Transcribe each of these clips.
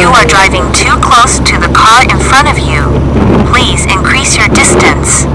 You are driving too close to the car in front of you. Please increase your distance.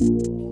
you.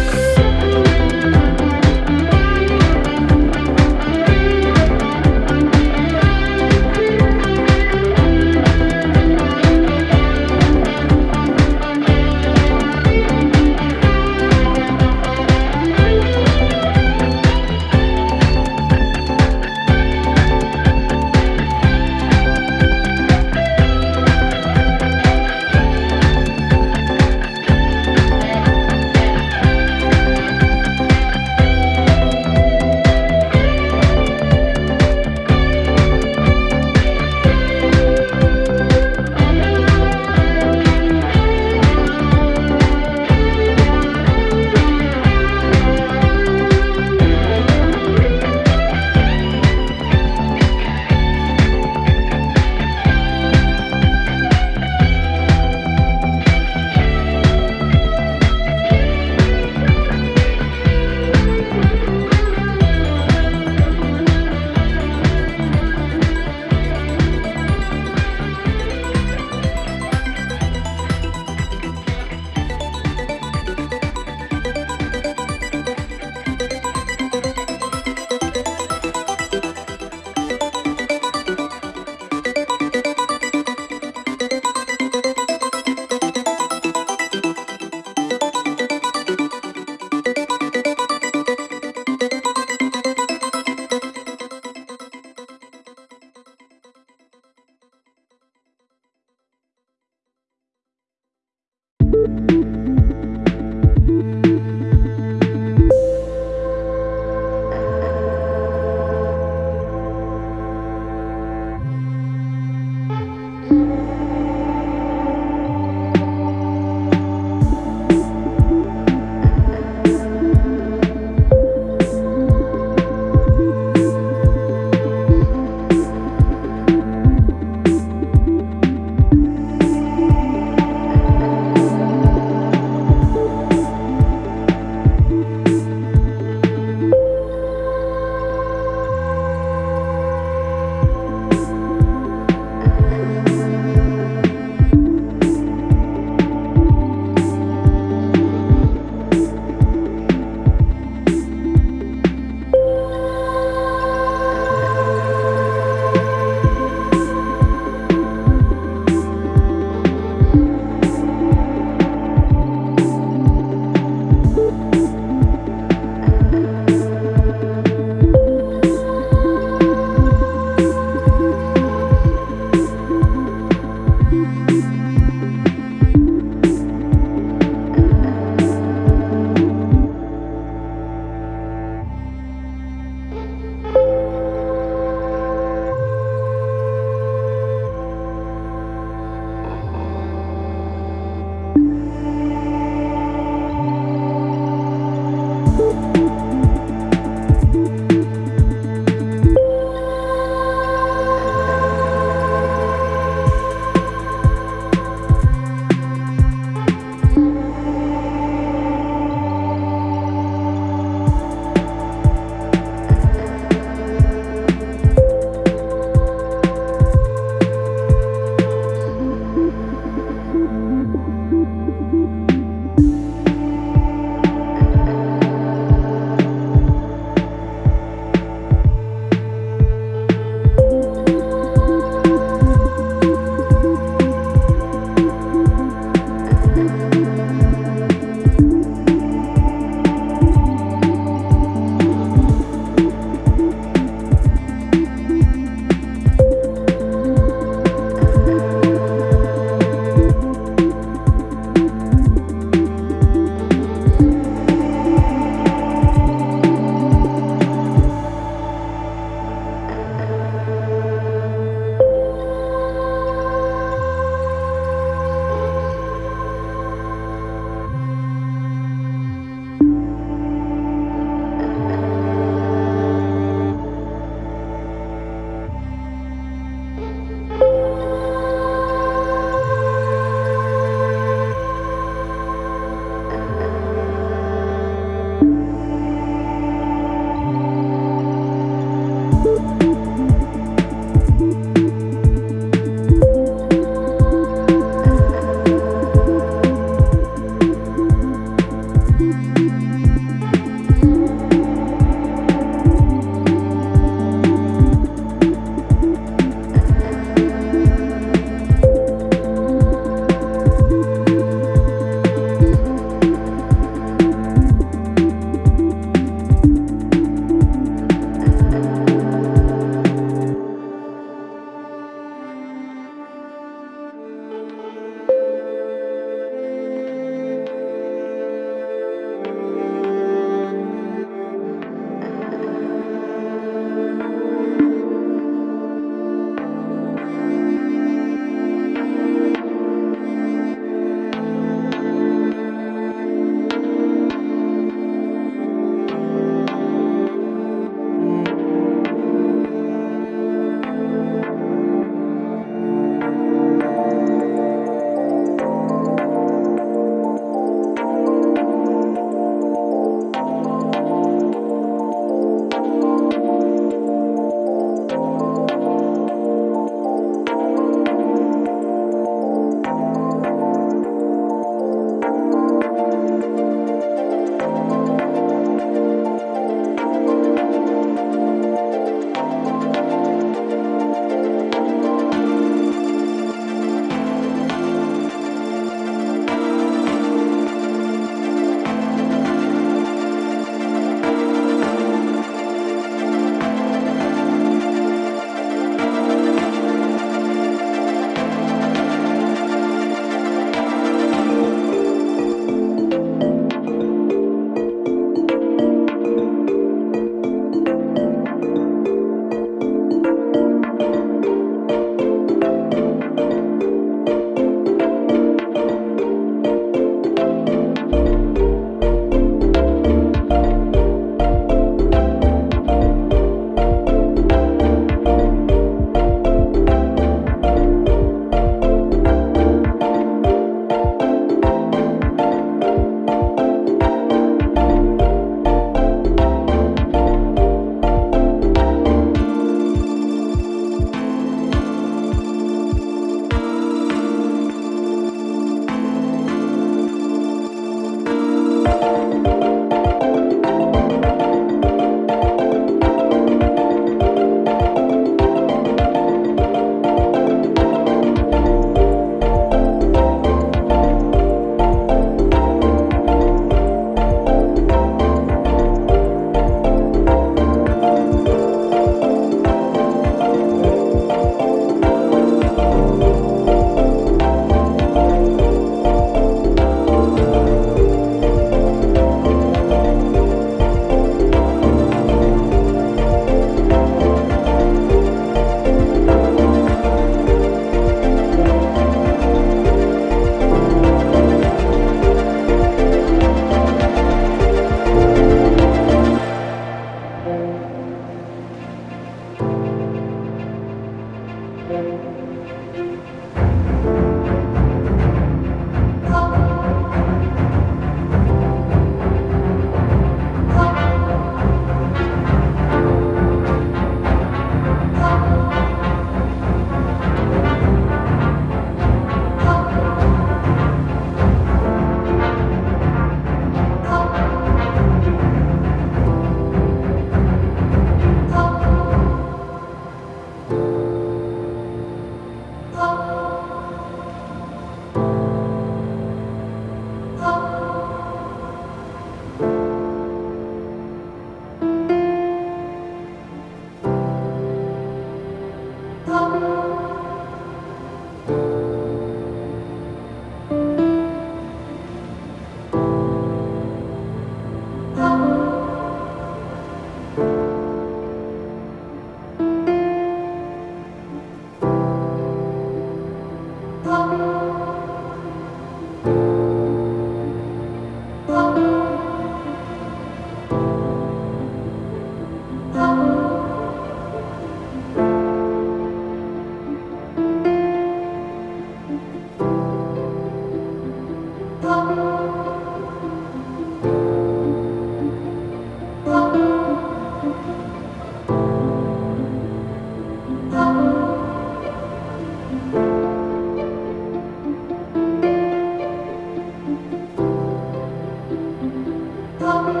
love.